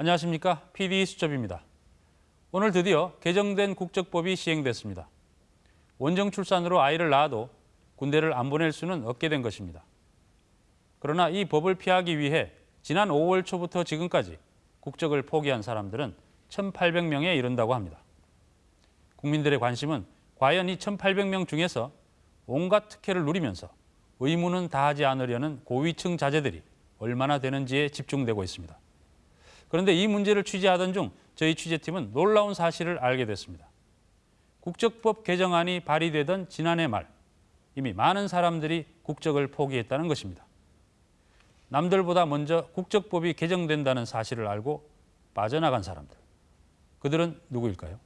안녕하십니까 PD 수첩입니다. 오늘 드디어 개정된 국적법이 시행됐습니다. 원정 출산으로 아이를 낳아도 군대를 안 보낼 수는 없게 된 것입니다. 그러나 이 법을 피하기 위해 지난 5월 초부터 지금까지 국적을 포기한 사람들은 1,800명에 이른다고 합니다. 국민들의 관심은 과연 이 1,800명 중에서 온갖 특혜를 누리면서 의무는 다하지 않으려는 고위층 자제들이 얼마나 되는지에 집중되고 있습니다. 그런데 이 문제를 취재하던 중 저희 취재팀은 놀라운 사실을 알게 됐습니다. 국적법 개정안이 발의되던 지난해 말 이미 많은 사람들이 국적을 포기했다는 것입니다. 남들보다 먼저 국적법이 개정된다는 사실을 알고 빠져나간 사람들. 그들은 누구일까요?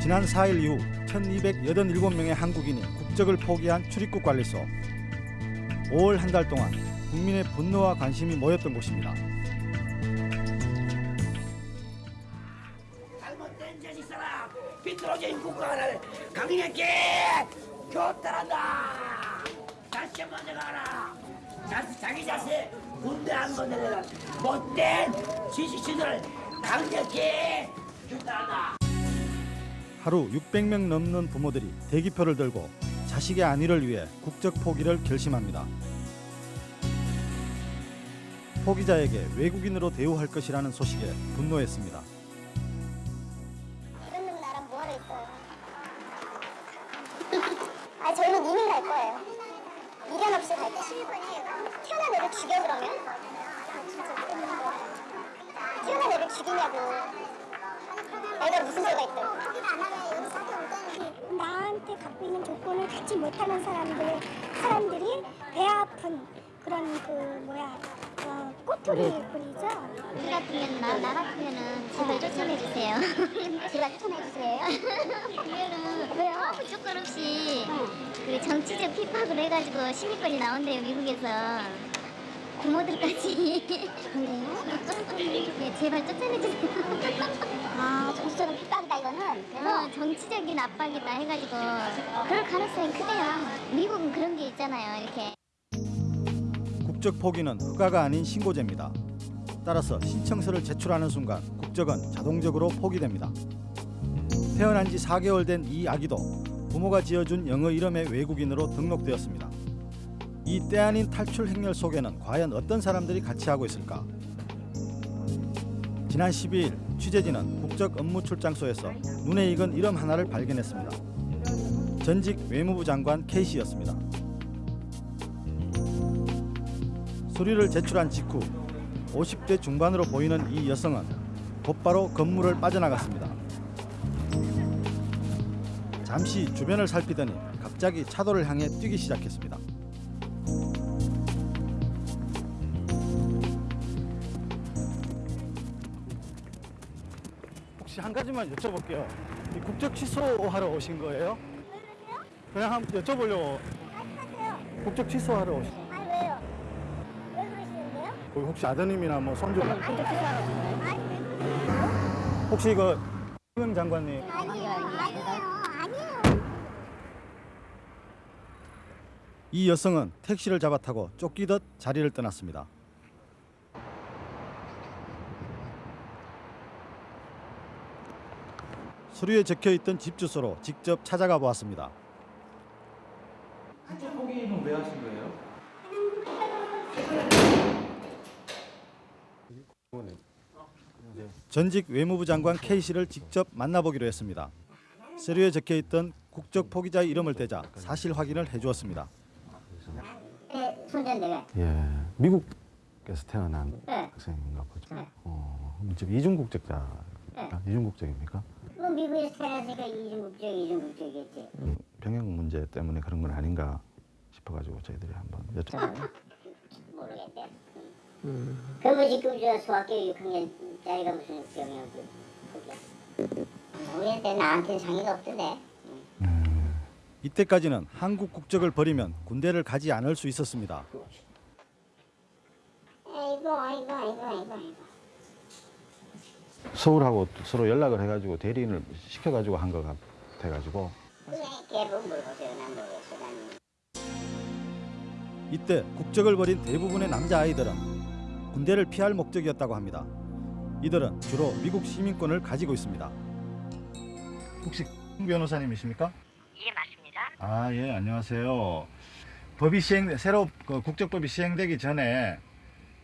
지난 4일 이후 1287명의 한국인이 국적을 포기한 출입국 관리소. 5월 한 달 동안 국민의 분노와 관심이 모였던 곳입니다. 잘못된 자식 사람 비뚤어진 국가를 강력히 교탈한다! 다시 한번 내가라! 자식, 자기 자식 군대 안 보내는 못된 지식인을 강력히 교탈한다! 하루 600명 넘는 부모들이 대기표를 들고 자식의 안위를 위해 국적 포기를 결심합니다. 포기자에게 외국인으로 대우할 것이라는 소식에 분노했습니다. 그 핍박을 해가지고 시민권이 나온대요 미국에서 부모들까지. 그래요? 네, 제발 쫓아내 주세요. 아, 정치적인 핍박이다 이거는. 그래서 어, 정치적인 압박이다 해가지고 그럴 가능성이 크대요. 미국은 그런 게 있잖아요 이렇게. 국적 포기는 허가가 아닌 신고제입니다. 따라서 신청서를 제출하는 순간 국적은 자동적으로 포기됩니다. 태어난 지 4개월 된 이 아기도 부모가 지어준 영어 이름의 외국인으로 등록되었습니다. 이 때 아닌 탈출 행렬 속에는 과연 어떤 사람들이 같이 하고 있을까? 지난 12일 취재진은 국적 업무 출장소에서 눈에 익은 이름 하나를 발견했습니다. 전직 외무부 장관 K씨였습니다. 서류를 제출한 직후 50대 중반으로 보이는 이 여성은 곧바로 건물을 빠져나갔습니다. 잠시 주변을 살피더니 갑자기 차도를 향해 뛰기 시작했습니다. 혹시 한 가지만 여쭤볼게요. 이 국적 취소하러 오신 거예요? 그냥 한번 여쭤보려고. 국적 취소하러 오신. 아니 왜요? 왜 그러시는데요? 거기 혹시 아드님이나 뭐 손주 근데 그사람 혹시 이거 장관님 아니에요 아니에요 아니에요 이 여성은 택시를 잡아 타고 쫓기듯 자리를 떠났습니다. 서류에 적혀 있던 집 주소로 직접 찾아가 보았습니다. 포기는 왜 하신 거예요? 전직 외무부 장관 K 씨를 직접 만나보기로 했습니다. 서류에 적혀 있던 국적 포기자의 이름을 대자 사실 확인을 해주었습니다. 네 손자인데 예, 미국에서 태어난 네. 학생인가 보죠. 네. 어, 지금 이중 국적자, 네. 이중 국적입니까? 뭐 미국에서 태어났으니까 이중국적 이중국적이겠지 병역 문제 때문에 그런 건 아닌가 싶어가지고 저희들이 한번 여쭤. 모르겠대 그거 지금 저 소학교 6학년짜리가 무슨 그게 우리한테 나한테 상의가 없던데 이때까지는 한국 국적을 버리면 군대를 가지 않을 수 있었습니다. 아이고 아이고 아이고 아이고 아이고 서울하고 또 서로 연락을 해가지고 대리인을 시켜가지고 한 것 같아가지고 나는 이때 국적을 버린 대부분의 남자 아이들은 군대를 피할 목적이었다고 합니다. 이들은 주로 미국 시민권을 가지고 있습니다. 혹시 변호사님이십니까? 아, 예, 안녕하세요. 법이 시행 새로 그 국적법이 시행되기 전에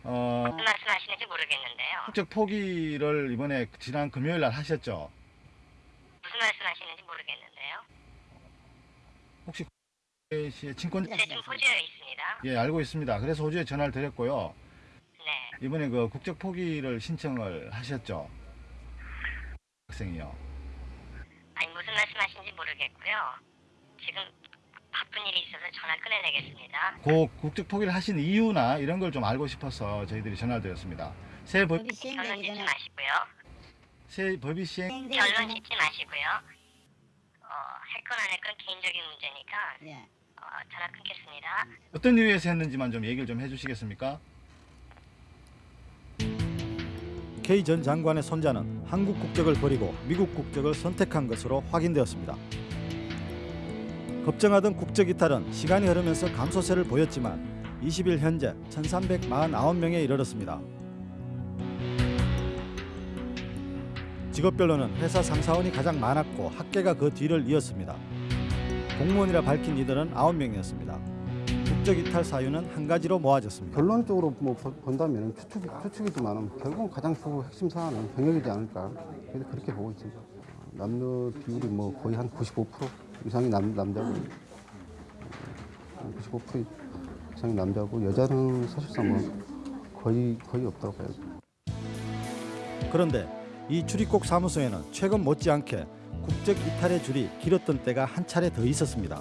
어, 무슨 말씀 하시는지 모르겠는데요. 국적 포기를 이번에 지난 금요일 날 하셨죠? 무슨 말씀 하시는지 모르겠는데요. 혹시 씨의 친권 네, 좀 호주에 있습니다. 예, 알고 있습니다. 그래서 호주에 전화를 드렸고요. 네. 이번에 그 국적 포기를 신청을 하셨죠? 학생이요. 아니, 무슨 말씀 하시는지 모르겠고요. 지금 바쁜 일이 있어서 전화 끊어내겠습니다. 그 국적 포기를 하신 이유나 이런 걸 좀 알고 싶어서 저희들이 전화를 드렸습니다. 새, 법, 결론 짓지 마시고요. 새 법이 시행 결론 짓지 마시고요. 어, 할건 안 할 건 개인적인 문제니까 어, 전화 끊겠습니다. 어떤 이유에서 했는지만 좀 얘기를 좀 해주시겠습니까? K 전 장관의 손자는 한국 국적을 버리고 미국 국적을 선택한 것으로 확인되었습니다. 걱정하던 국적 이탈은 시간이 흐르면서 감소세를 보였지만 20일 현재 1,349명에 이르렀습니다. 직업별로는 회사 상사원이 가장 많았고 학계가 그 뒤를 이었습니다. 공무원이라 밝힌 이들은 9명이었습니다. 국적 이탈 사유는 한 가지로 모아졌습니다. 결론적으로 뭐 보- 본다면 추측, 추측이지만 결국은 가장 주 핵심 사안은 병역이지 않을까 그렇게 보고 있습니다. 남녀 비율이 뭐 거의 한 95% 이상이 남, 남자고 어, 95% 이상이 남자고 여자는 사실상 뭐 거의 거의 없다고 봐요. 그런데 이 출입국 사무소에는 최근 못지않게 국적 이탈의 줄이 길었던 때가 한 차례 더 있었습니다.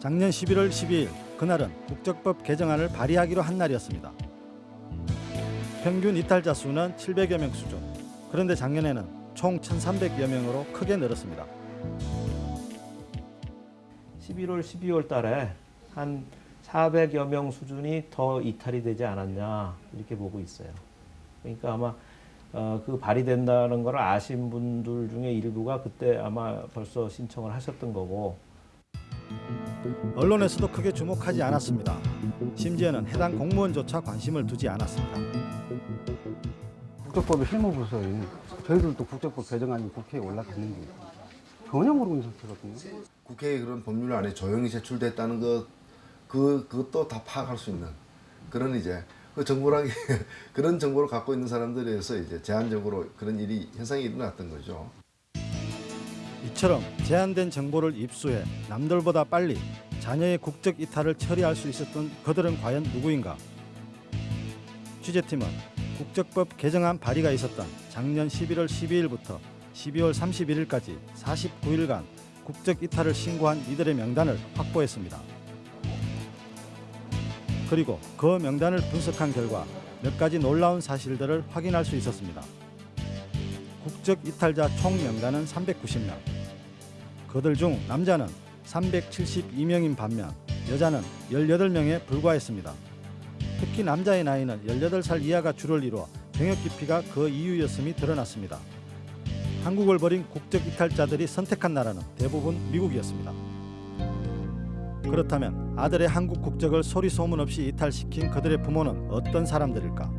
작년 11월 12일 그날은 국적법 개정안을 발의하기로 한 날이었습니다. 평균 이탈자 수는 700여 명 수준. 그런데 작년에는 총 1,300여 명으로 크게 늘었습니다. 11월, 12월 달에 한 400여 명 수준이 더 이탈이 되지 않았냐 이렇게 보고 있어요. 그러니까 아마 어, 그 발의된다는 걸 아신 분들 중에 일부가 그때 아마 벌써 신청을 하셨던 거고 언론에서도 크게 주목하지 않았습니다. 심지어는 해당 공무원조차 관심을 두지 않았습니다. 국적법의 실무부서인 저희들도 국적법 개정 안이 국회에 올라갔는데 전혀 모르고 있는 상태거든요. 국회에 그런 법률안이 조용히 제출됐다는 것, 그, 그것도 다 파악할 수 있는 그런 이제 그 정보랑 그런 정보를 갖고 있는 사람들에서 이제 제한적으로 그런 일이 현상이 일어났던 거죠. 이처럼 제한된 정보를 입수해 남들보다 빨리 자녀의 국적 이탈을 처리할 수 있었던 그들은 과연 누구인가? 취재팀은 국적법 개정안 발의가 있었던 작년 11월 12일부터 12월 31일까지 49일간 국적 이탈을 신고한 이들의 명단을 확보했습니다. 그리고 그 명단을 분석한 결과 몇 가지 놀라운 사실들을 확인할 수 있었습니다. 국적 이탈자 총 명단은 390명. 그들 중 남자는 372명인 반면 여자는 18명에 불과했습니다. 특히 남자의 나이는 18살 이하가 주를 이루어 병역 기피가 그 이유였음이 드러났습니다. 한국을 버린 국적 이탈자들이 선택한 나라는 대부분 미국이었습니다. 그렇다면 아들의 한국 국적을 소리 소문 없이 이탈시킨 그들의 부모는 어떤 사람들일까?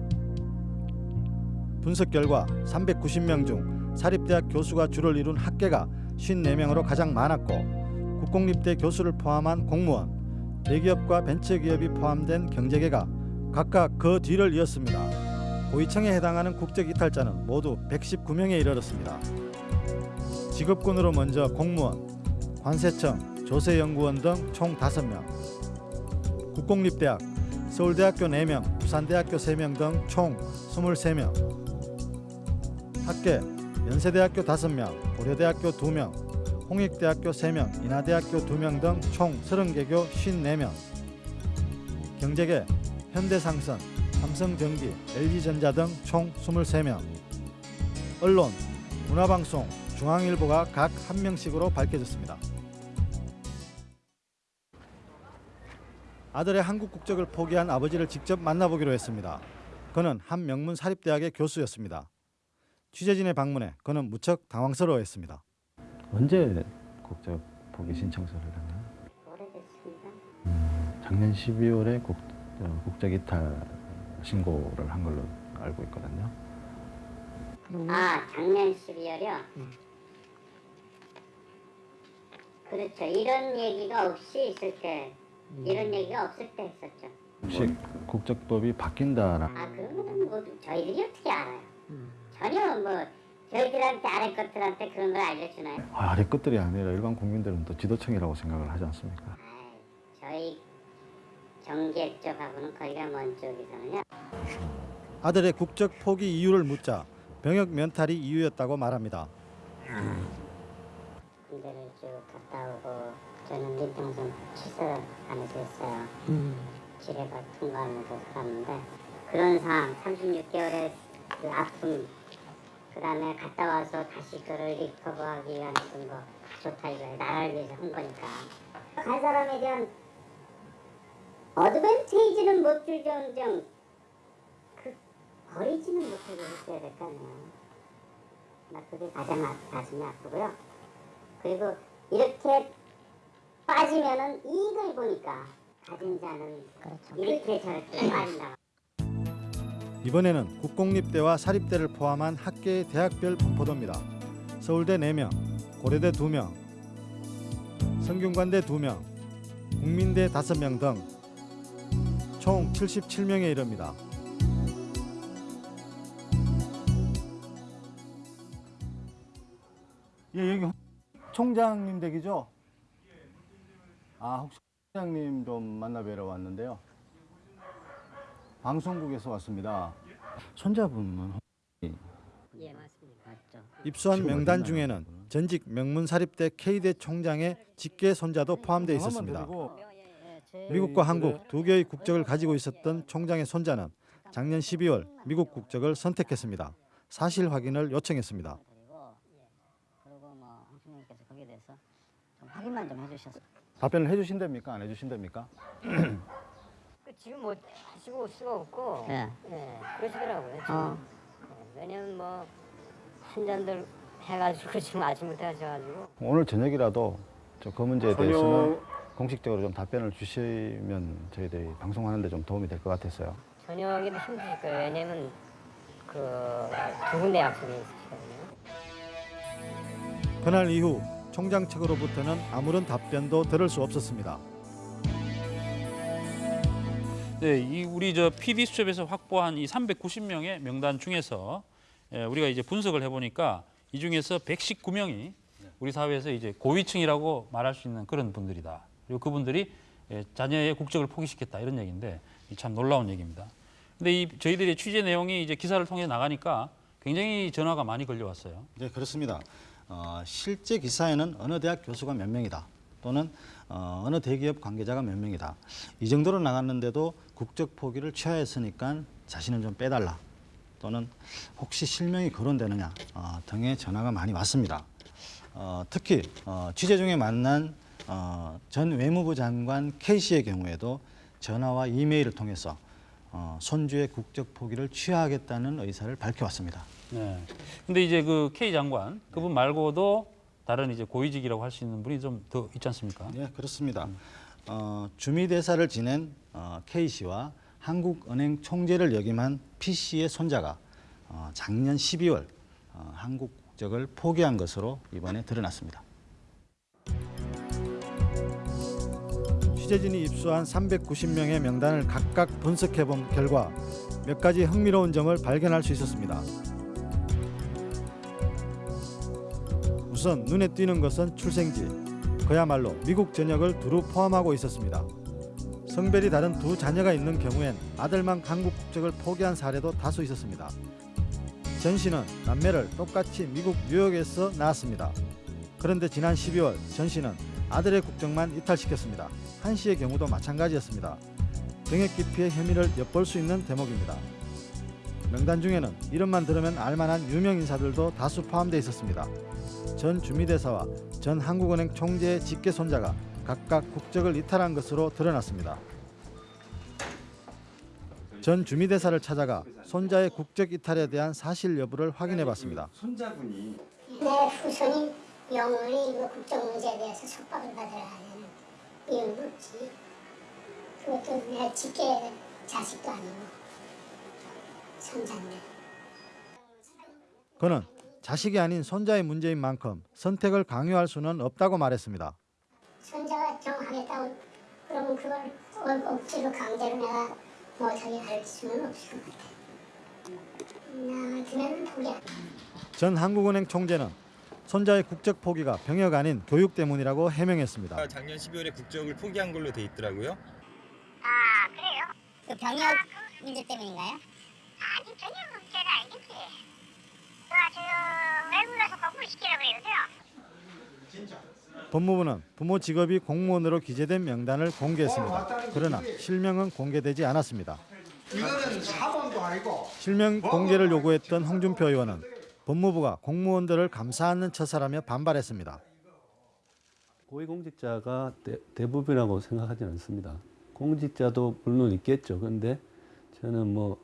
분석 결과 390명 중 사립대학 교수가 주를 이룬 학계가 54명으로 가장 많았고 국공립대 교수를 포함한 공무원, 대기업과 벤처기업이 포함된 경제계가 각각 그 뒤를 이었습니다. 고위층에 해당하는 국적 이탈자는 모두 119명에 이르렀습니다. 직업군으로 먼저 공무원, 관세청, 조세연구원 등 총 5명, 국공립대학, 서울대학교 4명, 부산대학교 3명 등 총 23명, 학계, 연세대학교 5명, 고려대학교 2명, 홍익대학교 3명, 인하대학교 2명 등 총 30개 교 54명, 경제계, 현대상선, 삼성전기, LG전자 등 총 23명, 언론, 문화방송, 중앙일보가 각 한 명씩으로 밝혀졌습니다. 아들의 한국 국적을 포기한 아버지를 직접 만나보기로 했습니다. 그는 한 명문 사립대학의 교수였습니다. 취재진의 방문에 그는 무척 당황스러워했습니다. 언제 국적 포기 신청서를 했나요? 오래됐습니다. 작년 12월에 국, 어, 국적 이탈을 신고를 한 걸로 알고 있거든요. 아, 작년 12월이요? 그렇죠. 이런 얘기가 없이 있을 때, 이런 얘기가 없을 때 했었죠. 혹시 국적법이 바뀐다라 아, 그런 거는 뭐 저희들이 어떻게 알아요? 전혀 뭐 저희들한테 아래 것들한테 그런 걸 알려주나요? 아, 아래 것들이 아니라 일반 국민들은 또 지도청이라고 생각을 하지 않습니까? 아이, 저희 경계 쪽하고는 거리가 먼 쪽에서는요. 아들의 국적 포기 이유를 묻자 병역 면탈이 이유였다고 말합니다. 군대를 쭉 갔다 오고 저는 민통선 출사하면서 했어요. 지뢰가 통과하면서 갔는데 그런 상황 36개월의 그 아픔 그 다음에 갔다 와서 다시 그를 리커버하기 위한 거 좋다 이거예요. 나라를 위해서 한 거니까 간 사람에 대한 어드밴테이지는 못 줄정정 그 버리지는 못하게 했어야 될 거 아니에요. 나 그게 가장 아- 가슴이 아프고요. 그리고 이렇게 빠지면은 이익을 보니까 가진 자는 이렇게 저렇게 빠진다. 이번에는 국공립대와 사립대를 포함한 학계의 대학별 분포도입니다. 서울대 4명, 고려대 2명, 성균관대 2명, 국민대 5명 등 총 77명에 이릅니다. 예, 여기 총장님 댁이죠? 아, 혹시 총장님 좀 만나뵈러 왔는데요. 방송국에서 왔습니다. 손자분은 예 맞습니다. 맞죠. 입수한 명단? 중에는 전직 명문사립대 K대 총장의 직계 손자도 포함되어 있었습니다. 미국과 한국 두 개의 국적을 가지고 있었던 총장의 손자는 작년 12월 미국 국적을 선택했습니다. 사실 확인을 요청했습니다. 확인만 좀 해주셔서 답변을 해주신답니까? 안 해주신답니까? 그 지금 뭐 하시고 수가 없고 예. 예, 그러시더라고요. 지금. 어. 예, 왜냐면 뭐 신전들 해가지고 지금 아침부터 하셔가지고 오늘 저녁이라도 저 그 문제에 대해서는 공식적으로 좀 답변을 주시면 저희들이 방송하는데 좀 도움이 될 것 같았어요. 저녁에도 힘드실 거예요. 왜냐면 그두 군데 약속이 있으시거든요. 그날 이후 총장 측으로부터는 아무런 답변도 들을 수 없었습니다. 네, 이 우리 저 PD 수첩에서 확보한 이 390명의 명단 중에서 예, 우리가 이제 분석을 해보니까 이 중에서 119명이 우리 사회에서 이제 고위층이라고 말할 수 있는 그런 분들이다. 그리고 그분들이 예, 자녀의 국적을 포기시켰다 이런 얘기인데 이참 놀라운 얘기입니다. 근데 이 저희들의 취재 내용이 이제 기사를 통해 나가니까 굉장히 전화가 많이 걸려왔어요. 네, 그렇습니다. 어, 실제 기사에는 어느 대학 교수가 몇 명이다 또는 어, 어느 대기업 관계자가 몇 명이다 이 정도로 나갔는데도 국적 포기를 취하였으니까 자신을 좀 빼달라 또는 혹시 실명이 거론되느냐 어, 등의 전화가 많이 왔습니다. 어, 특히 어, 취재 중에 만난 어, 전 외무부 장관 K 씨의 경우에도 전화와 이메일을 통해서 어, 손주의 국적 포기를 취하하겠다는 의사를 밝혀왔습니다. 네. 근데 이제 그 K 장관 그분 말고도 다른 이제 고위직이라고 할 수 있는 분이 좀 더 있지 않습니까? 네, 그렇습니다. 어, 주미 대사를 지낸 어, K 씨와 한국은행 총재를 역임한 P 씨의 손자가 어, 작년 12월 어, 한국 국적을 포기한 것으로 이번에 드러났습니다. 취재진이 입수한 390명의 명단을 각각 분석해 본 결과 몇 가지 흥미로운 점을 발견할 수 있었습니다. 우선 눈에 띄는 것은 출생지. 그야말로 미국 전역을 두루 포함하고 있었습니다. 성별이 다른 두 자녀가 있는 경우엔 아들만 한국 국적을 포기한 사례도 다수 있었습니다. 전 씨는 남매를 똑같이 미국 뉴욕에서 낳았습니다. 그런데 지난 12월 전 씨는 아들의 국적만 이탈시켰습니다. 한 씨의 경우도 마찬가지였습니다. 병역 기피의 혐의를 엿볼 수 있는 대목입니다. 명단 중에는 이름만 들으면 알만한 유명 인사들도 다수 포함되어 있었습니다. 전 주미대사와 전 한국은행 총재의 직계 손자가 각각 국적을 이탈한 것으로 드러났습니다. 전 주미대사를 찾아가 손자의 국적 이탈에 대한 사실 여부를 확인해 봤습니다. 손자분이 내 후손이 영원히 그 국적 문제에 대해서 속박을 받아야 하는 이유는 없지. 그것도 내 직계 자식도 아니고. 손자인데. 그는 자식이 아닌 손자의 문제인 만큼 선택을 강요할 수는 없다고 말했습니다. 손자가 좀 하겠다고 그러면 그걸 억- 억지로 강제로 내가 뭐 저기 할 수는 없을 것 같아. 나 같으면 포기야. 전 한국은행 총재는 손자의 국적 포기가 병역 아닌 교육 때문이라고 해명했습니다. 작년 12월에 국적을 포기한 걸로 돼 있더라고요. 아 그래요? 그 병역 문제 때문인가요? 아니 병역 문제는 아니겠지. 그가 지금 외국 가서 공부를 시키라고 그러세요. 법무부는 부모 직업이 공무원으로 기재된 명단을 공개했습니다. 그러나 실명은 공개되지 않았습니다. 이거는 사범도 아니고 실명 공개를 요구했던 홍준표 의원은 법무부가 공무원들을 감싸 안는 처사라며 반발했습니다. 고위공직자가 대, 대부분이라고 생각하지는 않습니다. 공직자도 물론 있겠죠. 그런데 저는 뭐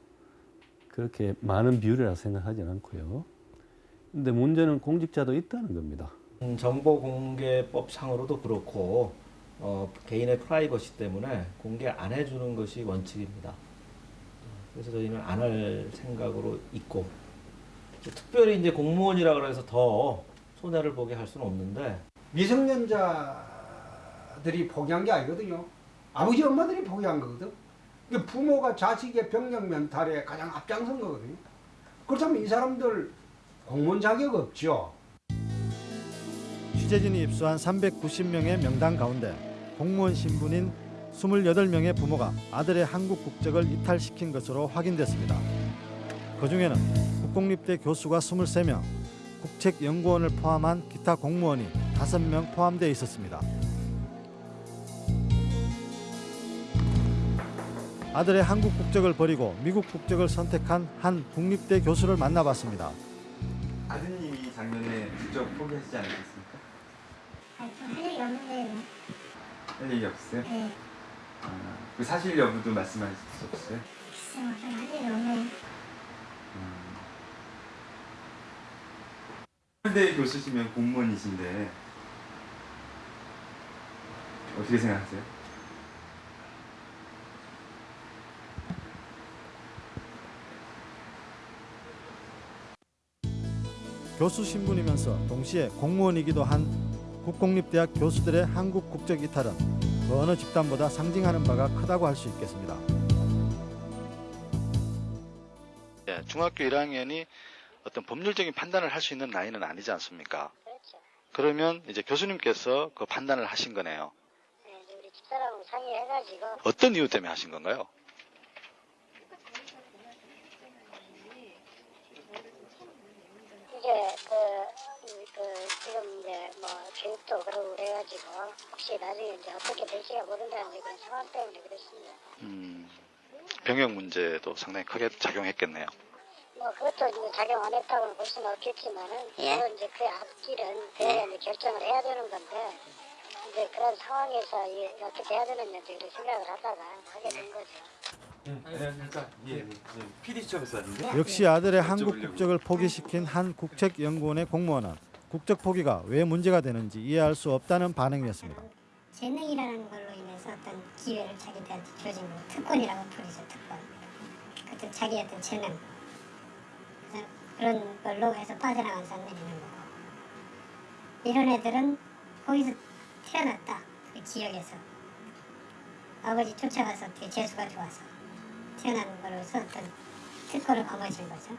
그렇게 많은 비율이라 생각하지는 않고요. 근데 문제는 공직자도 있다는 겁니다. 음, 정보공개법 상으로도 그렇고 어, 개인의 프라이버시 때문에 공개 안 해주는 것이 원칙입니다. 그래서 저희는 안 할 생각으로 있고 특별히 이제 공무원이라 그래서 더 손해를 보게 할 수는 없는데 미성년자들이 포기한 게 아니거든요. 아버지 엄마들이 포기한 거거든. 이게 부모가 자식의 병력 면탈에 가장 앞장선 거거든요. 그렇다면 이 사람들 공무원 자격 없죠. 취재진이 입수한 390명의 명단 가운데 공무원 신분인 28명의 부모가 아들의 한국 국적을 이탈시킨 것으로 확인됐습니다. 그중에는 국공립대 교수가 23명, 국책연구원을 포함한 기타 공무원이 5명 포함되어 있었습니다. 아들의 한국 국적을 버리고 미국 국적을 선택한 한 국립대 교수를 만나봤습니다. 아드님이 작년에 국적 포기하시지 않으셨습니까? 할 얘기 없는데 할 얘기 없으세요? 네. 아, 그 사실 여부도 말씀하실 수 없어요? 글쎄 할 얘기 없네. 서울대 교수시면 공무원이신데 어떻게 생각하세요? 교수 신분이면서 동시에 공무원이기도 한 국공립대학 교수들의 한국 국적 이탈은 그 어느 집단보다 상징하는 바가 크다고 할 수 있겠습니다. 예, 중학교 1학년이 어떤 법률적인 판단을 할 수 있는 나이는 아니지 않습니까? 그러면 이제 교수님께서 그 판단을 하신 거네요. 우리 집사람하고 상의해가지고 어떤 이유 때문에 하신 건가요? 이제 그, 그 지금 이제 뭐 교육도 그러고 그래가지고 혹시 나중에 이제 어떻게 될지가 모른다는 그런 상황 때문에 그렇습니다. 음, 병역 문제도 상당히 크게 작용했겠네요. 뭐 그것도 이제 작용 안 했다고는 볼 수는 없겠지만은 예. 이제 그 앞길은 그래야 이제 결정을 해야 되는 건데 이제 그런 상황에서 이 어떻게 해야 이제 그런 생각을 하다가 하게 된 거죠. 안녕하십니까. 예, PD 수첩에서 왔는데. 역시 아들의 한국 국적을 포기시킨 한 국책연구원의 공무원은 국적 포기가 왜 문제가 되는지 이해할 수 없다는 반응이었습니다. 재능이라는 걸로 인해서 어떤 기회를 자기들한테 주어진 거 특권이라고 부르죠 특권. 어떤 자기 어떤 재능 그런 걸로 해서 빠져나간 사람들이 있는 거고. 이런 애들은 거기서 태어났다. 그 지역에서. 아버지 쫓아가서 어떻게 재수가 좋아서 태어난 거로서 어떤 특권을 거머쥔 거죠.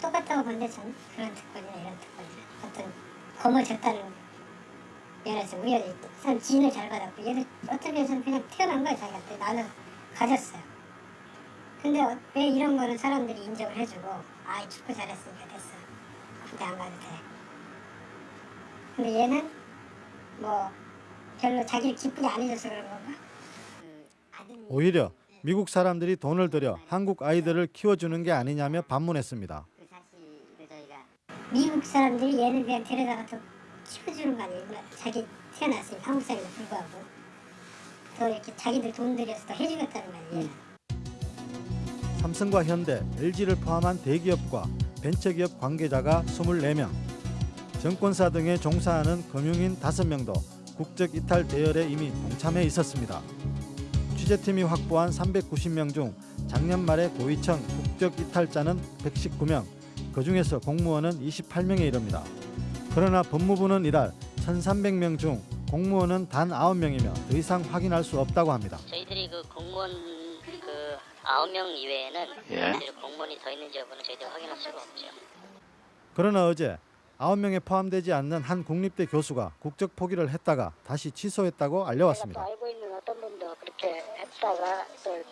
똑같다고 보는데 저는 그런 특권이나 이런 특권이나 어떤 거머졌다는 면에서 우리가 참 지인을 잘 받았고 얘들 어떤 면에서는 그냥 태어난 거야 자기한테 나는 가졌어요. 근데 어- 왜 이런 거는 사람들이 인정을 해주고 아이 축구 잘했으니까 됐어. 군대 안 가도 돼. 근데 얘는 뭐 별로 자기를 기쁘게 안 해줘서 그런 건가? 오히려 미국 사람들이 돈을 들여 한국 아이들을 키워주는 게 아니냐며 반문했습니다. 미국 사람들이 얘는 그냥 데려다가 더 키워주는 거 아니에요? 자기 태어났으니까 한국 사람에도 불구하고 더 이렇게 자기들 돈 들여서 더 해주겠다는 거 아니에요? 삼성과 현대, LG를 포함한 대기업과 벤처기업 관계자가 24명, 정권사 등에 종사하는 금융인 5명도 국적 이탈 대열에 이미 동참해 있었습니다. 취재팀이 확보한 390명 중 작년 말에 고이청 국적 이탈자는 119명, 그 중에서 공무원은 28명에 이릅니다. 그러나 법무부는 이달 1,300명 중 공무원은 단 9명이며 더 이상 확인할 수 없다고 합니다. 저희들이 그 공무원 그 아홉 명 이외에는 예. 공무원이 더 있는지 여부는 저희들 확인할 수가 없죠. 그러나 어제 9명에 포함되지 않는 한 국립대 교수가 국적 포기를 했다가 다시 취소했다고 알려왔습니다. 알고 있는 어떤 분도 그렇게 했다가 또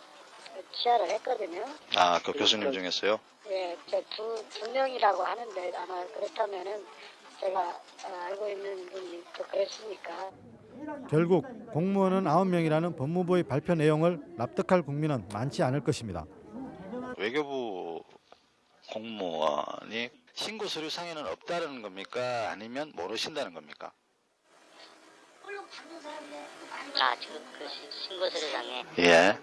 취하를 했거든요. 아, 그 교수님 중에서요? 예, 저두 두 명이라고 하는데 아마 그렇다면은 제가 아, 알고 있는 분이 또 그랬으니까. 결국 공무원은 9명이라는 법무부의 발표 내용을 납득할 국민은 많지 않을 것입니다. 외교부 공무원이 신고 서류 상에는 없다는 겁니까? 아니면 모르신다는 겁니까? 아 지금 그 시- 신고 서류 상에 예.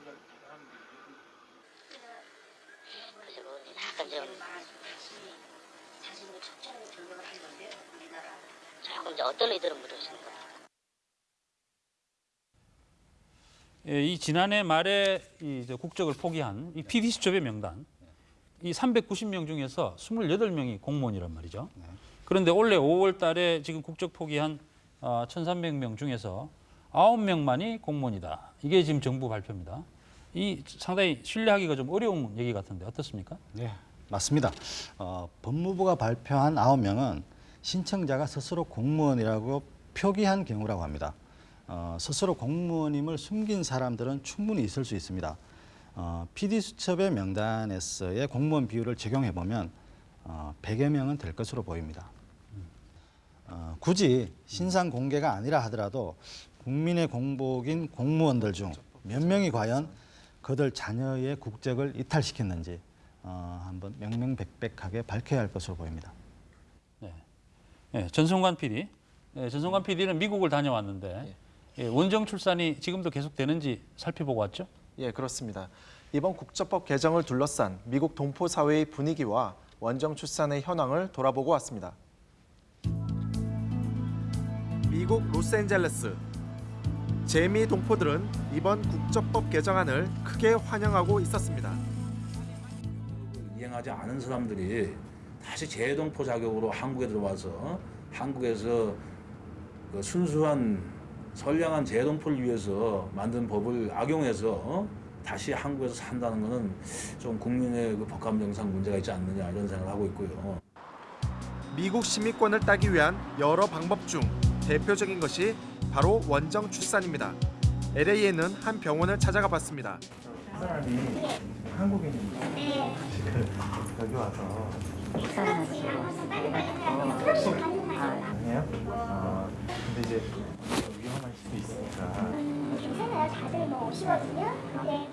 그래서 뭐 약간 좀 조금 이제 어떤 의도로 물으시는 거예요? 예, 이 지난해 말에 이 국적을 포기한 이 PD 수첩의 명단 이 390명 중에서 28명이 공무원이란 말이죠. 그런데 올해 5월 달에 지금 국적 포기한 어, 1,300명 중에서 9명만이 공무원이다. 이게 지금 정부 발표입니다. 이 상당히 신뢰하기가 좀 어려운 얘기 같은데 어떻습니까? 네, 맞습니다. 어, 법무부가 발표한 9명은 신청자가 스스로 공무원이라고 표기한 경우라고 합니다. 어, 스스로 공무원임을 숨긴 사람들은 충분히 있을 수 있습니다. 어, PD 수첩의 명단에서의 공무원 비율을 적용해 보면 어, 100여 명은 될 것으로 보입니다. 어, 굳이 신상 공개가 아니라 하더라도 국민의 공복인 공무원들 중 몇 명이 과연 그들 자녀의 국적을 이탈시켰는지 어, 한번 명명백백하게 밝혀야 할 것으로 보입니다. 예, 전성관 PD. 예, 전성관 PD는 미국을 다녀왔는데 예, 원정 출산이 지금도 계속되는지 살펴보고 왔죠? 예, 그렇습니다. 이번 국적법 개정을 둘러싼 미국 동포 사회의 분위기와 원정 출산의 현황을 돌아보고 왔습니다. 미국 로스앤젤레스 재미 동포들은 이번 국적법 개정안을 크게 환영하고 있었습니다. 이행하지 않은 사람들이 다시 재동포 자격으로 한국에 들어와서 한국에서 그 순수한 선량한 재동포를 위해서 만든 법을 악용해서 어? 다시 한국에서 산다는 것은 좀 국민의 그 법감정상 문제가 있지 않느냐 이런 생각을 하고 있고요. 미국 시민권을 따기 위한 여러 방법 중 대표적인 것이 바로 원정 출산입니다. LA에는 한 병원을 찾아가 봤습니다. 사람이 한국인입니다. 지금 여기 와서 아니에요? 아, 근데 이제 위험할 수도 있으니까. 괜찮아요. 다들 뭐 오시거든요. 네.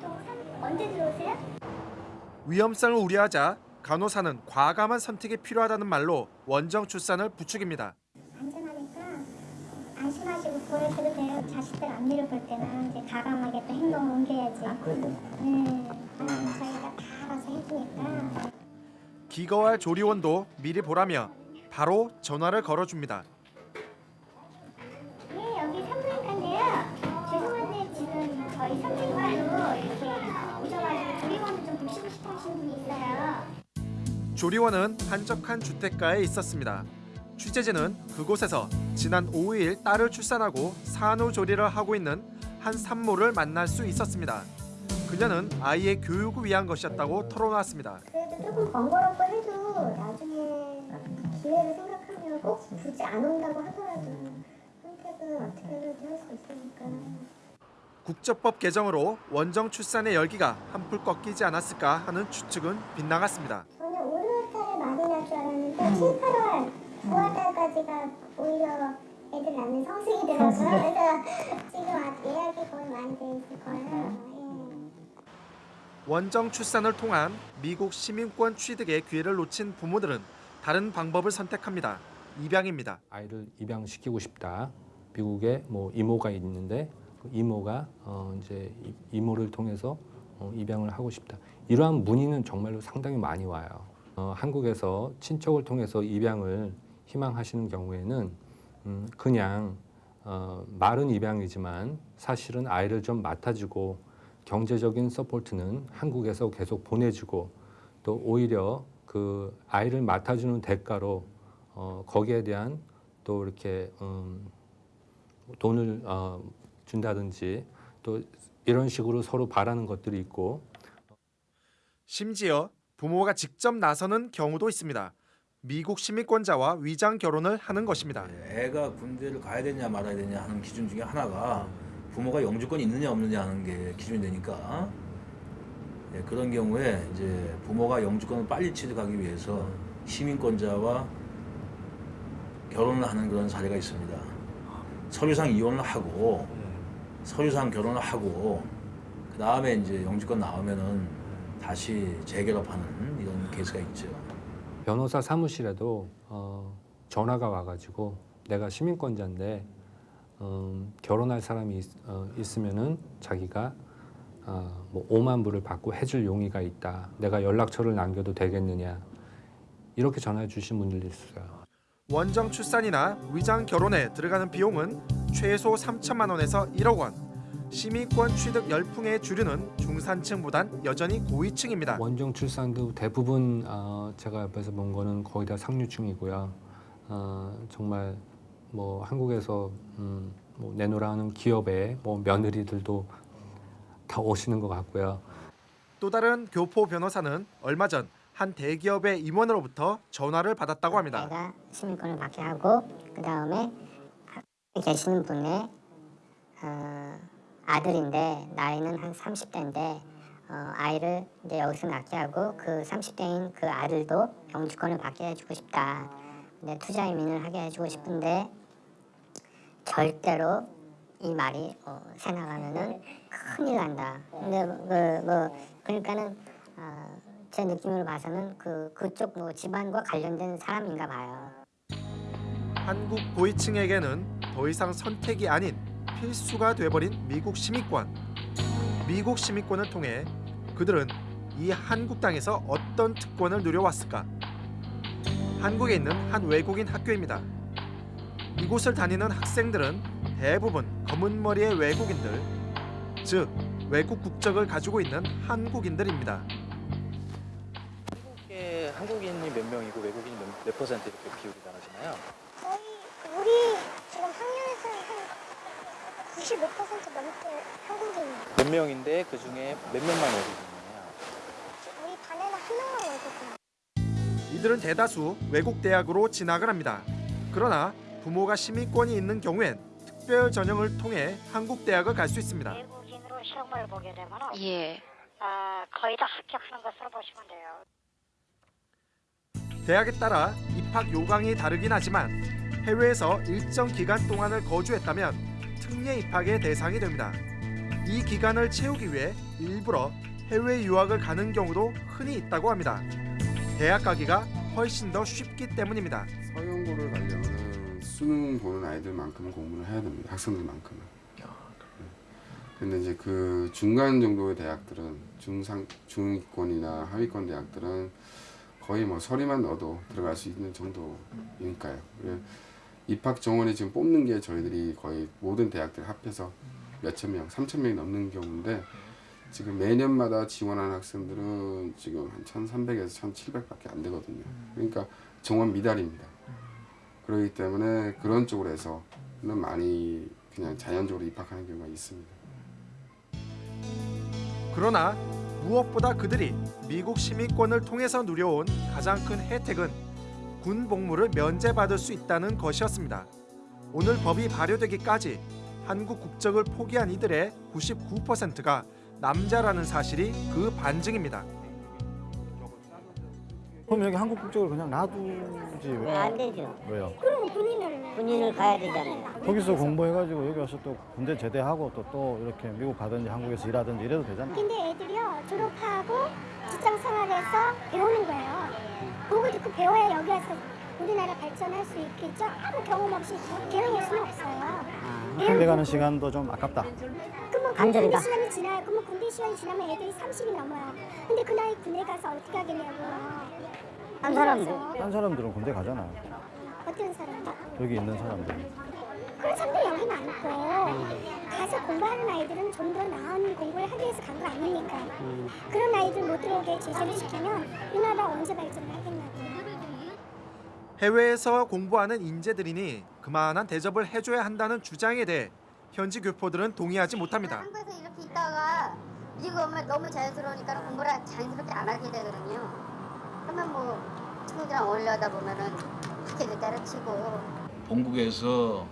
보통 삼- 언제 들어오세요? 위험성을 우려하자 간호사는 과감한 선택이 필요하다는 말로 원정 출산을 부추깁니다. 안전하니까 안심하시고 보내셔도 돼요. 자식들 앞니를 볼 때는 이제 가감하게 또 행동을 옮겨야지. 네. 저희가 다 알아서 해주니까. 기거할 조리원도 미리 보라며 바로 전화를 걸어줍니다. 조리원은 한적한 주택가에 있었습니다. 취재진은 그곳에서 지난 5일 딸을 출산하고 산후조리를 하고 있는 한 산모를 만날 수 있었습니다. 그녀는 아이의 교육을 위한 것이었다고 털어놨습니다. 그래도 조금 번거롭고 해도 나중에 기회를 생각하면 꼭 굳이 안 온다고 하더라도 선택은 어떻게든 할수 있으니까. 국적법 개정으로 원정 출산의 열기가 한풀 꺾이지 않았을까 하는 추측은 빗나갔습니다. 저는 5월달에 많이 날 줄 알았는데 7, 8월, 9월달까지가 오히려 애들 낳는 성수기더라고요. 그래서 지금 예약이 거의 많이 돼 있을 거예요. 원정 출산을 통한 미국 시민권 취득의 기회를 놓친 부모들은 다른 방법을 선택합니다. 입양입니다. 아이를 입양시키고 싶다. 미국에 뭐 이모가 있는데 그 이모가 어 이제 이- 이모를 통해서 어 입양을 하고 싶다. 이러한 문의는 정말로 상당히 많이 와요. 어 한국에서 친척을 통해서 입양을 희망하시는 경우에는 음 그냥 어 말은 입양이지만 사실은 아이를 좀 맡아주고 경제적인 support는 한국에서 계속 보내주고 또 오히려 그 아이를 맡아주는 대가로 어, 거기에 대한 또 이렇게 음, 돈을 어, 준다든지 또 이런 식으로 서로 바라는 것들이 있고. 심지어 부모가 직접 나서는 경우도 있습니다. 미국 시민권자와 위장 결혼을 하는 것입니다. 애가 군대를 가야 되냐 말아야 되냐 하는 기준 중에 하나가 부모가 영주권이 있느냐 없느냐 하는 게 기준이 되니까 예, 그런 경우에 이제 부모가 영주권을 빨리 취득하기 위해서 시민권자와 결혼을 하는 그런 사례가 있습니다. 서류상 이혼을 하고 서류상 결혼을 하고 그 다음에 이제 영주권 나오면은 다시 재결합하는 이런 케이스가 있죠. 변호사 사무실에도 어, 전화가 와가지고 내가 시민권자인데 음, 결혼할 사람이 있, 어, 있으면은 자기가 어, 뭐 5만 불을 받고 해줄 용의가 있다. 내가 연락처를 남겨도 되겠느냐 이렇게 전화해 주신 분들도 있어요. 원정 출산이나 위장 결혼에 들어가는 비용은 최소 3천만 원에서 1억 원. 시민권 취득 열풍의 주류는 중산층보단 여전히 고위층입니다. 원정 출산도 대부분 어, 제가 옆에서 본 거는 거의 다 상류층이고요. 어, 정말 뭐 한국에서 음, 뭐 내노라는 기업의 뭐 며느리들도 다 오시는 것 같고요. 또 다른 교포 변호사는 얼마 전 한 대기업의 임원으로부터 전화를 받았다고 합니다. 내가 시민권을 받게 하고 그 다음에 계시는 분의 어, 아들인데 나이는 한 30대인데 어, 아이를 이제 여기서 낳게 하고 그 30대인 그 아들도 영주권을 받게 해주고 싶다. 근데 투자 이민을 하게 해주고 싶은데 절대로 이 말이 어, 새 나가면은 큰일 난다. 근데 그, 뭐 그러니까는 어, 제 느낌으로 봐서는 그 그쪽 뭐 집안과 관련된 사람인가 봐요. 한국 고위층에게는 더 이상 선택이 아닌 필수가 돼버린 미국 시민권. 미국 시민권을 통해 그들은 이 한국 땅에서 어떤 특권을 누려왔을까? 한국에 있는 한 외국인 학교입니다. 이곳을 다니는 학생들은 대부분 검은 머리의 외국인들, 즉 외국 국적을 가지고 있는 한국인들입니다. 한국에 한국인이 몇 명이고 외국인이 몇, 몇 퍼센트 이렇게 비율이 나눠지나요? 우리 95% 넘게 한국인이에요. 몇 명인데 그 중에 몇 명만 외국인이에요? 우리 반에는 한 명만 외국인. 이들은 대다수 외국 대학으로 진학을 합니다. 그러나 부모가 시민권이 있는 경우엔 특별 전형을 통해 한국 대학을 갈 수 있습니다. 외국인으로 시험을 보게 되면 예. 아, 거의 다 합격하는 것으로 보시면 돼요. 대학에 따라 입학 요강이 다르긴 하지만 해외에서 일정 기간 동안을 거주했다면 특례 입학의 대상이 됩니다. 이 기간을 채우기 위해 일부러 해외 유학을 가는 경우도 흔히 있다고 합니다. 대학 가기가 훨씬 더 쉽기 때문입니다. 서영고를 가려면 수능 보는 아이들만큼은 공부를 해야 됩니다. 학생들만큼은. 네. 근데 이제 그 중간 정도의 대학들은 중상 중위권이나 하위권 대학들은 거의 뭐 서류만 넣어도 들어갈 수 있는 정도니까요. 입학 정원에 지금 뽑는 게 저희들이 거의 모든 대학들 합해서 몇천 명, 삼천 명이 넘는 경우인데 지금 매년마다 지원하는 학생들은 지금 한 1,300에서 1,700밖에 안 되거든요. 그러니까 정원 미달입니다. 그렇기 때문에 그런 쪽으로 해서는 많이 그냥 자연적으로 입학하는 경우가 있습니다. 그러나 무엇보다 그들이 미국 시민권을 통해서 누려온 가장 큰 혜택은 군 복무를 면제받을 수 있다는 것이었습니다. 오늘 법이 발효되기까지 한국 국적을 포기한 이들의 99%가 남자라는 사실이 그 반증입니다. 그럼 여기 한국 국적을 그냥 놔두지 왜? 안 되죠. 왜요? 그럼 군인을 군인을 가야 되잖아요. 거기서 공부해가지고 여기 와서 또 군대 제대하고 또, 또 이렇게 미국 가든지 한국에서 일하든지 이래도 되잖아. 근데 애들이요 졸업하고 직장 생활해서 배우는 거예요. 그거 듣고 배워야 여기 와서 우리나라 발전할 수 있겠죠? 아무 경험 없이 배워낼 수는 없어요. 군대 가는 시간도 좀 아깝다. 그러면 그 간절이다. 군대 시간이 지나요. 그러면 군대 시간이 지나면 애들이 30이 넘어요. 근데 그 나이 군대 가서 어떻게 하겠냐고요. 한 사람들. 한 사람들은 군대 가잖아요. 어떤 사람들? 여기 있는 사람들. 그런 사람들이 여기 많을 거예요. 가서 공부하는 아이들은 좀 더 나은 공부를 하기 위해서 간 거 아닙니까? 그런 아이들 못 들어오게 제재를 시키면 이 나라 언제 발전을 하겠냐고요. 해외에서 공부하는 인재들이니 그만한 대접을 해줘야 한다는 주장에 대해 현지 교포들은 동의하지 못합니다. 한국에서 이렇게 있다가 미국 오면 너무 자연스러우니까 공부를 자연스럽게 안 하게 되거든요. 그러면 뭐 친구들이랑 어울려다 보면은 학교도 때려치고 본국에서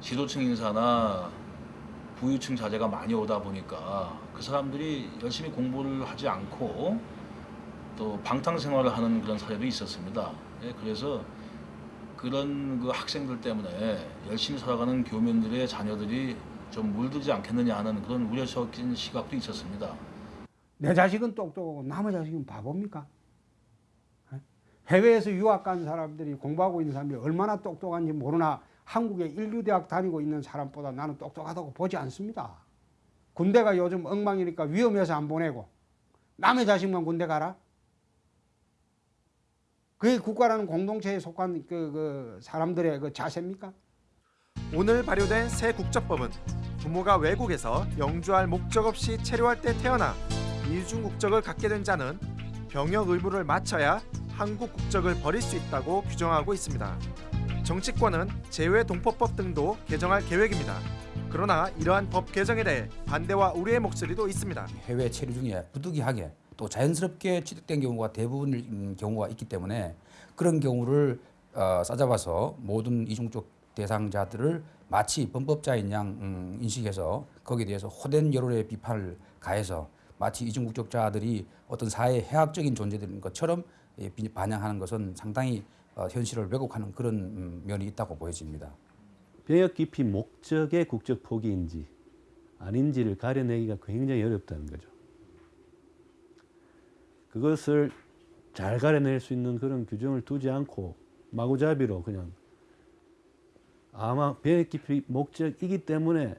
지도층 인사나 부유층 자제가 많이 오다 보니까 그 사람들이 열심히 공부를 하지 않고 또 방탕 생활을 하는 그런 사례도 있었습니다. 예, 그래서 그런 그 학생들 때문에 열심히 살아가는 교민들의 자녀들이 좀 물들지 않겠느냐 하는 그런 우려적인 시각도 있었습니다. 내 자식은 똑똑하고 남의 자식은 바보입니까? 에? 해외에서 유학 간 사람들이 공부하고 있는 사람들이 얼마나 똑똑한지 모르나 한국에 인류대학 다니고 있는 사람보다 나는 똑똑하다고 보지 않습니다. 군대가 요즘 엉망이니까 위험해서 안 보내고 남의 자식만 군대 가라? 그게 국가라는 공동체에 속한 그, 그 사람들의 그 자세입니까? 오늘 발효된 새 국적법은 부모가 외국에서 영주할 목적 없이 체류할 때 태어나 이중 국적을 갖게 된 자는 병역 의무를 마쳐야 한국 국적을 버릴 수 있다고 규정하고 있습니다. 정치권은 제외 동포법 등도 개정할 계획입니다. 그러나 이러한 법 개정에 대해 반대와 우려의 목소리도 있습니다. 해외 체류 중에 부득이하게 또 자연스럽게 취득된 경우가 대부분인 경우가 있기 때문에 그런 경우를 어, 싸잡아서 모든 이중적 대상자들을 마치 범법자인 양 음, 인식해서 거기에 대해서 호된 여론의 비판을 가해서 마치 이중국적자들이 어떤 사회 해악적인 존재들인 것처럼 예, 비- 반영하는 것은 상당히 어, 현실을 왜곡하는 그런 음, 면이 있다고 보여집니다. 병역 기피 목적의 국적 포기인지 아닌지를 가려내기가 굉장히 어렵다는 거죠. 그것을 잘 가려낼 수 있는 그런 규정을 두지 않고 마구잡이로 그냥 아마 병역 기피 목적이기 때문에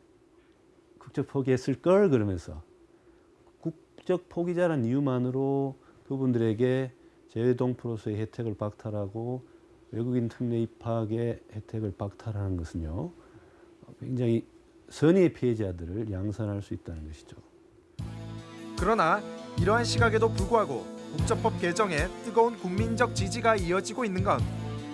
국적 포기했을 걸 그러면서 국적 포기자란 이유만으로 그분들에게 재외동포로서의 혜택을 박탈하고 외국인 특례 입학의 혜택을 박탈하는 것은요 굉장히 선의의 피해자들을 양산할 수 있다는 것이죠. 그러나 이러한 시각에도 불구하고 국적법 개정에 뜨거운 국민적 지지가 이어지고 있는 건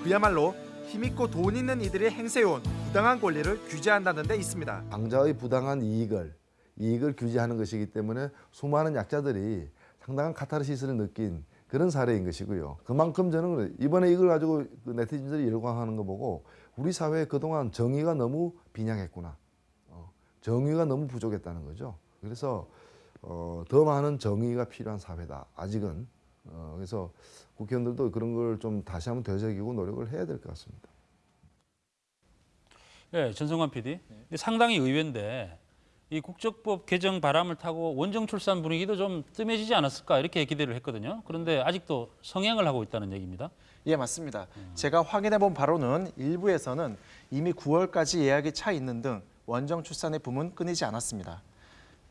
그야말로 힘있고 돈 있는 이들이 행세해온 부당한 권리를 규제한다는 데 있습니다. 방자의 부당한 이익을 이익을 규제하는 것이기 때문에 수많은 약자들이 상당한 카타르시스를 느낀 그런 사례인 것이고요. 그만큼 저는. 이번에 이걸 가지고 그 네티즌들이 열광하는 거 보고 우리 사회에 그동안 정의가 너무 빈약했구나. 어, 정의가 너무 부족했다는 거죠. 그래서 어, 더 많은 정의가 필요한 사회다. 아직은. 어, 그래서 국회의원들도 그런 걸 좀 다시 한번 되새기고 노력을 해야 될 것 같습니다. 예, 전성관 PD. 상당히 의외인데 이 국적법 개정 바람을 타고 원정 출산 분위기도 좀 뜸해지지 않았을까 이렇게 기대를 했거든요. 그런데 아직도 성행을 하고 있다는 얘기입니다. 예, 맞습니다. 제가 확인해 본 바로는 일부에서는 이미 9월까지 예약이 차 있는 등 원정 출산의 붐은 끊이지 않았습니다.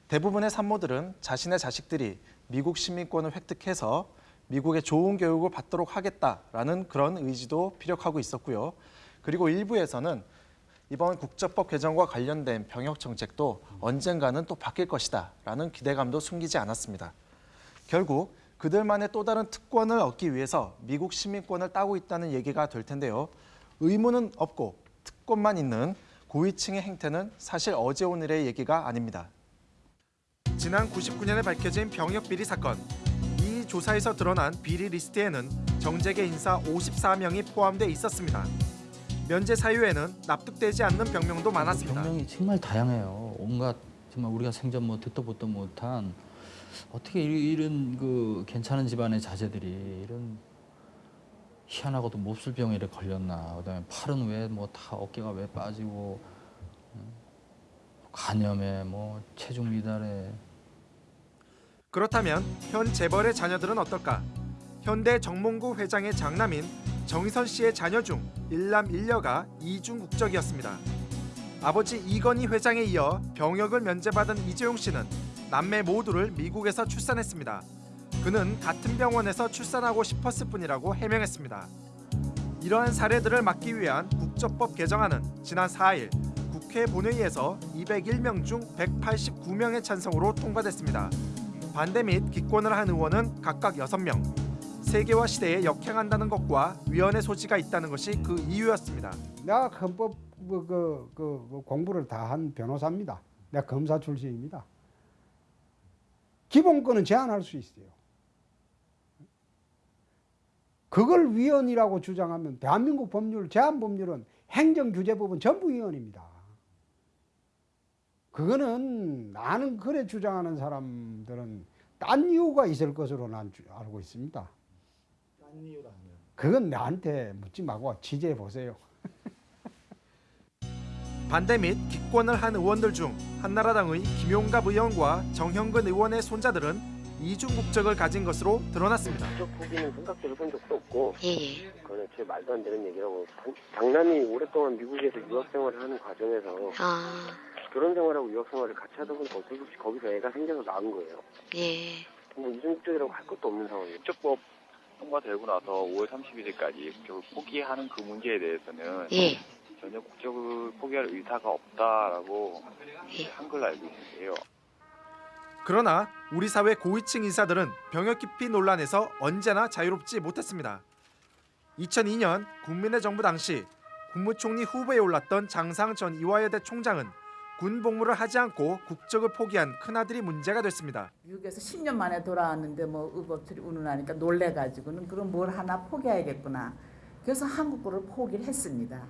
대부분의 산모들은 자신의 자식들이 미국 시민권을 획득해서 미국의 좋은 교육을 받도록 하겠다라는 그런 의지도 피력하고 있었고요. 그리고 일부에서는 이번 국적법 개정과 관련된 병역 정책도 언젠가는 또 바뀔 것이다 라는 기대감도 숨기지 않았습니다. 결국 그들만의 또 다른 특권을 얻기 위해서 미국 시민권을 따고 있다는 얘기가 될 텐데요. 의무는 없고 특권만 있는 고위층의 행태는 사실 어제 오늘의 얘기가 아닙니다. 지난 99년에 밝혀진 병역 비리 사건. 이 조사에서 드러난 비리 리스트에는 정재계 인사 54명이 포함돼 있었습니다. 면제 사유에는 납득되지 않는 병명도 많았습니다. 병명이 정말 다양해요. 온갖 정말 우리가 생전 뭐 듣도 보도 못한 어떻게 이- 이런 그 괜찮은 집안의 자제들이 이런 희한하고도 몹쓸 병에 이렇게 걸렸나. 그다음에 팔은 왜 뭐 다 어깨가 왜 빠지고 음, 간염에 뭐 체중 미달에 그렇다면 현 재벌의 자녀들은 어떨까? 현대 정몽구 회장의 장남인 정희선 씨의 자녀 중 일남 일녀가 이중 국적이었습니다. 아버지 이건희 회장에 이어 병역을 면제받은 이재용 씨는 남매 모두를 미국에서 출산했습니다. 그는 같은 병원에서 출산하고 싶었을 뿐이라고 해명했습니다. 이러한 사례들을 막기 위한 국적법 개정안은 지난 4일 국회 본회의에서 201명 중 189명의 찬성으로 통과됐습니다. 반대 및 기권을 한 의원은 각각 6명. 세계화 시대에 역행한다는 것과 위헌의 소지가 있다는 것이 그 이유였습니다. 내가 헌법 그, 그, 그, 그 공부를 다 한 변호사입니다. 내가 검사 출신입니다. 기본권은 제한할 수 있어요. 그걸 위헌이라고 주장하면 대한민국 법률, 제한 법률은 행정규제법은 전부 위헌입니다. 그거는 나는 그래 주장하는 사람들은 딴 이유가 있을 것으로 난 주- 알고 있습니다. 그건 나한테 묻지 말고 취재해 보세요. 반대 및 기권을 한 의원들 중 한나라당의 김용갑 의원과 정형근 의원의 손자들은 이중 국적을 가진 것으로 드러났습니다. 포기는 생각해 본 적도 없고 그건 애초에 말도 안 되는 얘기라고 장- 장남이 오랫동안 미국에서 유학 생활을 하는 과정에서 결혼 생활하고 유학 생활을 같이 하다 보니까 어쩔 수 없이 거기서 애가 생겨서 낳은 거예요. 예. 이중 국적이라고 할 것도 없는 상황이에요. 국적법 통과되고 나서 5월 31일까지 국적을 포기하는 그 문제에 대해서는 예. 전혀 국적을 포기할 의사가 없다라고 한글 알고 있는데요. 그러나 우리 사회 고위층 인사들은 병역 기피 논란에서 언제나 자유롭지 못했습니다. 2002년 국민의 정부 당시 국무총리 후보에 올랐던 장상 전 이화여대 총장은 군 복무를 하지 않고 국적을 포기한 큰아들이 문제가 됐습니다. 미국에서 10년 만에 돌아왔는데 뭐 의법처리 운운하니까 놀래가지고는 그럼 뭘 하나 포기해야겠구나. 그래서 한국어를 포기를 했습니다.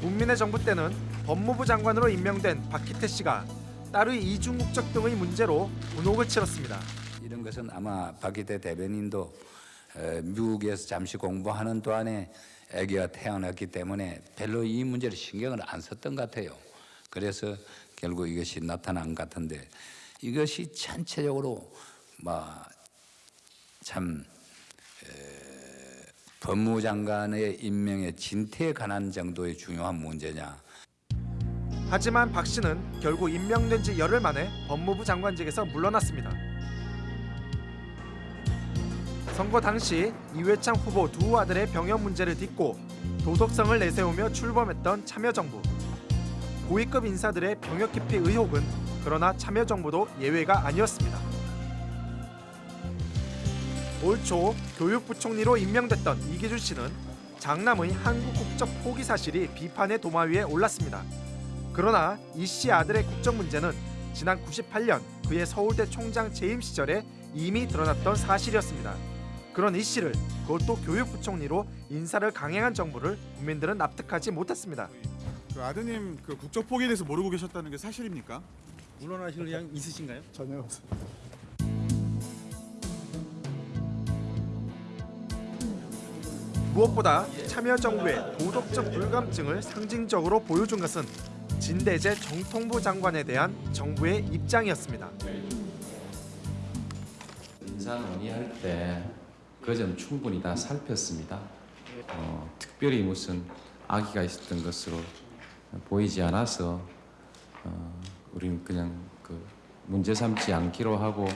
국민의 정부 때는 법무부 장관으로 임명된 박희태 씨가 딸의 이중 국적 등의 문제로 분혹을 치렀습니다. 이런 것은 아마 박기대 대변인도 어, 미국에서 잠시 공부하는 동안에 아기가 태어났기 때문에 별로 이 문제를 신경을 안 썼던 것 같아요. 그래서 결국 이것이 나타난 것 같은데 이것이 전체적으로 뭐참 법무장관의 임명의 진퇴에 관한 정도의 중요한 문제냐 하지만 박 씨는 결국 임명된 지 열흘 만에 법무부 장관직에서 물러났습니다. 선거 당시 이회창 후보 두 아들의 병역 문제를 딛고 도덕성을 내세우며 출범했던 참여정부. 고위급 인사들의 병역 기피 의혹은 그러나 참여정부도 예외가 아니었습니다. 올 초 교육부총리로 임명됐던 이기준 씨는 장남의 한국 국적 포기 사실이 비판의 도마 위에 올랐습니다. 그러나 이 씨 아들의 국적 문제는 지난 98년 그의 서울대 총장 재임 시절에 이미 드러났던 사실이었습니다. 그런 이 씨를 그것도 교육부총리로 인사를 강행한 정부를 국민들은 납득하지 못했습니다. 그 아드님 그 국적 포기에 대해서 모르고 계셨다는 게 사실입니까? 물러나실 의향 있으신가요? 전혀 없어요. 무엇보다 참여정부의 도덕적 불감증을 상징적으로 보여준 것은 진대재 정통부 장관에 대한 정부의 입장이었습니다. 인사 논의할 때 그 점 충분히 다 살폈습니다. 어, 특별히 무슨 악의가 있었던 것으로 보이지 않아서 어, 우리는 그냥 그 문제 삼지 않기로 하고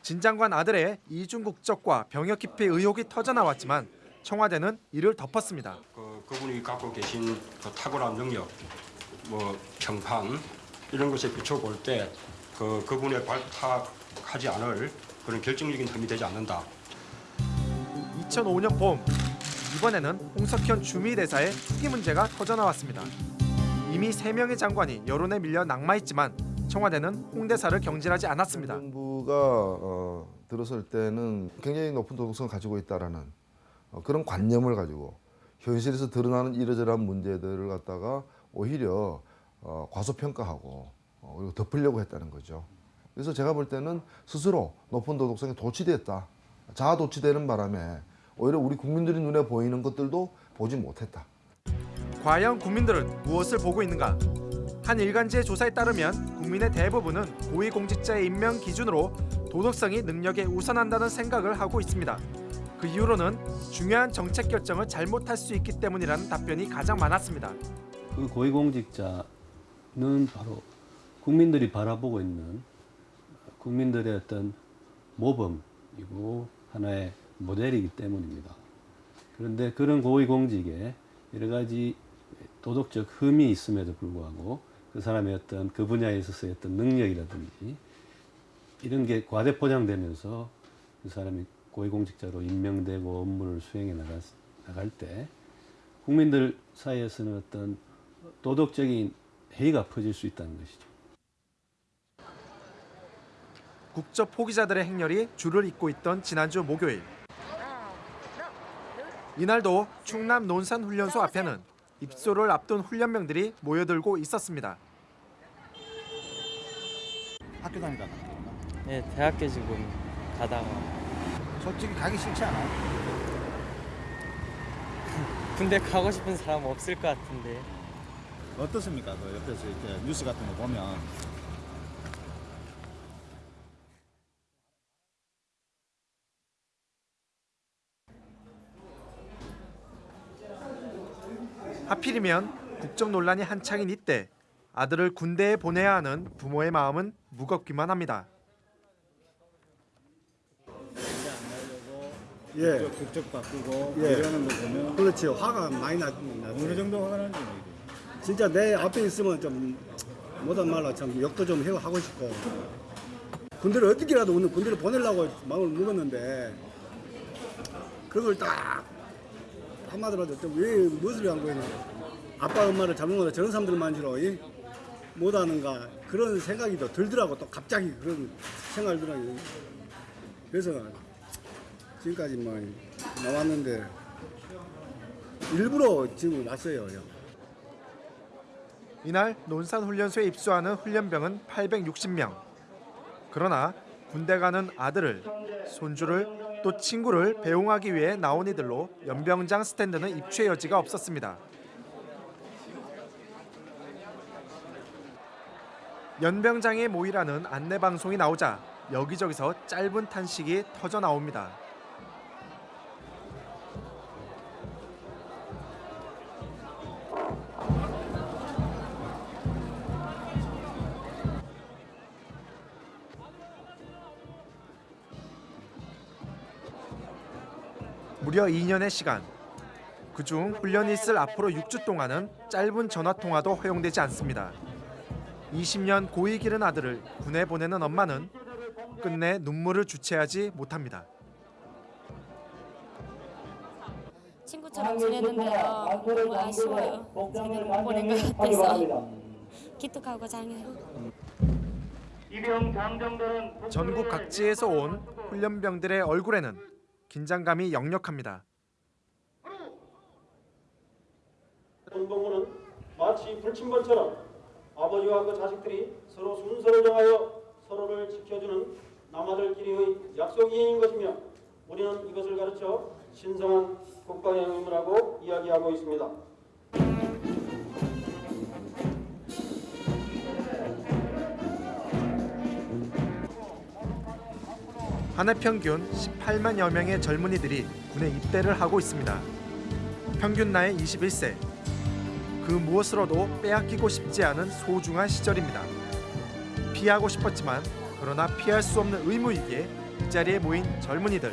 진 장관 아들의 이중 국적과 병역 기피 의혹이 터져 나왔지만 청와대는 이를 덮었습니다. 그, 그분이 갖고 계신 그 탁월한 능력, 뭐 평판 이런 것에 비춰볼 때 그 그분의 발탁하지 않을 그런 결정적인 흠이 되지 않는다. 2005년 봄 이번에는 홍석현 주미대사의 투기 문제가 터져 나왔습니다. 이미 세 명의 장관이 여론에 밀려 낙마했지만 청와대는 홍 대사를 경질하지 않았습니다. 정부가 어, 들어설 때는 굉장히 높은 도덕성을 가지고 있다라는 어, 그런 관념을 가지고 현실에서 드러나는 이러저러한 문제들을 갖다가 오히려 어, 과소평가하고 어, 그리고 덮으려고 했다는 거죠. 그래서 제가 볼 때는 스스로 높은 도덕성에 도취됐다. 자아 도취되는 바람에 오히려 우리 국민들이 눈에 보이는 것들도 보지 못했다. 과연 국민들은 무엇을 보고 있는가? 한 일간지의 조사에 따르면 국민의 대부분은 고위공직자의 임명 기준으로 도덕성이 능력에 우선한다는 생각을 하고 있습니다. 그 이유로는 중요한 정책 결정을 잘못할 수 있기 때문이라는 답변이 가장 많았습니다. 그 고위공직자는 바로 국민들이 바라보고 있는 국민들의 어떤 모범 공직이고 하나의 모델이기 때문입니다. 그런데 그런 고위공직에 여러 가지 도덕적 흠이 있음에도 불구하고 그 사람의 어떤 그 분야에 있어서의 어떤 능력이라든지 이런 게 과대 포장되면서 그 사람이 고위공직자로 임명되고 업무를 수행해 나갈 때 국민들 사이에서는 어떤 도덕적인 해이가 퍼질 수 있다는 것이죠. 국적 포기자들의 행렬이 줄을 잇고 있던 지난주 목요일. 이날도 충남 논산훈련소 앞에는 입소를 앞둔 훈련병들이 모여들고 있었습니다. 학교 다니다 네, 대학교 지금 가다가 솔직히 가기 싫지 않아요? 군대 가고 싶은 사람 없을 것 같은데 어떻습니까? 그 옆에서 이렇게 뉴스 같은 거 보면 하필이면 국적 논란이 한창인 이때 아들을 군대에 보내야 하는 부모의 마음은 무겁기만 합니다. 예. 국적, 국적 바꾸고 예. 이러는 거 보면 그렇지 화가 많이 나. 어느 정도 화가 나는지 진짜 내 앞에 있으면 좀 못한 말로 참 욕도 좀 하고 싶고 군대를 어떻게라도 오늘 군대를 보내려고 마음을 먹었는데 그걸 딱 한마디로 하죠. 왜 무엇을 위한 거냐. 아빠 엄마를 잘못 먹어 저런 사람들만 주로 이? 못하는가 그런 생각이 더 들더라고 또 갑자기 그런 생각이 들더라고요. 그래서 지금까지 뭐 나왔는데 일부러 지금 왔어요. 형. 이날 논산훈련소에 입소하는 훈련병은 860명. 그러나 군대 가는 아들을, 손주를, 또 친구를 배웅하기 위해 나온 이들로 연병장 스탠드는 입추의 여지가 없었습니다. 연병장에 모이라는 안내 방송이 나오자 여기저기서 짧은 탄식이 터져 나옵니다. 무려 2년의 시간. 그중 훈련이 있을 앞으로 6주 동안은 짧은 전화 통화도 허용되지 않습니다. 20년 고이 기른 아들을 군에 보내는 엄마는 끝내 눈물을 주체하지 못합니다. 친구처럼 지내는데요. 너무 아쉬워요. 제대로 못 보낸 것 같아서 기특하고 장해요. 전국 각지에서 온 훈련병들의 얼굴에는 긴장감이 역력합니다. 운동부는 마치 불침번처럼 아버지와 그 자식들이 서로 순서를 정하여 서로를 지켜주는 남아들끼리의 약속 이행인 것이며 우리는 이것을 가르쳐 신성한 국가영임이라고 이야기하고 있습니다. 한 해 평균 18만여 명의 젊은이들이 군에 입대를 하고 있습니다. 평균 나이 21세. 그 무엇으로도 빼앗기고 싶지 않은 소중한 시절입니다. 피하고 싶었지만 그러나 피할 수 없는 의무이기에 이 자리에 모인 젊은이들.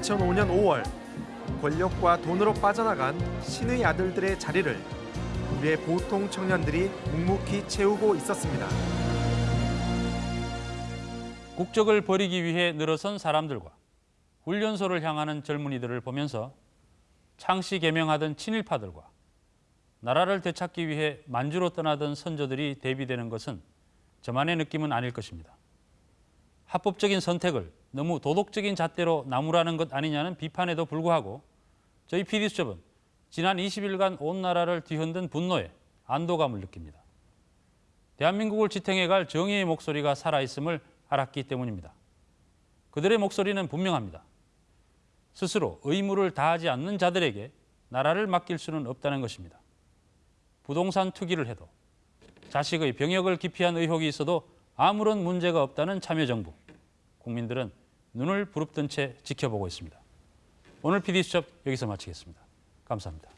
2005년 5월 권력과 돈으로 빠져나간 신의 아들들의 자리를 우리의 보통 청년들이 묵묵히 채우고 있었습니다. 국적을 버리기 위해 늘어선 사람들과 훈련소를 향하는 젊은이들을 보면서 창씨 개명하던 친일파들과 나라를 되찾기 위해 만주로 떠나던 선조들이 대비되는 것은 저만의 느낌은 아닐 것입니다. 합법적인 선택을 너무 도덕적인 잣대로 나무라는 것 아니냐는 비판에도 불구하고 저희 PD수첩은 지난 20일간 온 나라를 뒤흔든 분노에 안도감을 느낍니다. 대한민국을 지탱해갈 정의의 목소리가 살아있음을 알았기 때문입니다. 그들의 목소리는 분명합니다. 스스로 의무를 다하지 않는 자들에게 나라를 맡길 수는 없다는 것입니다. 부동산 투기를 해도 자식의 병역을 기피한 의혹이 있어도 아무런 문제가 없다는 참여정부. 국민들은 눈을 부릅뜬 채 지켜보고 있습니다. 오늘 PD수첩 여기서 마치겠습니다. 감사합니다.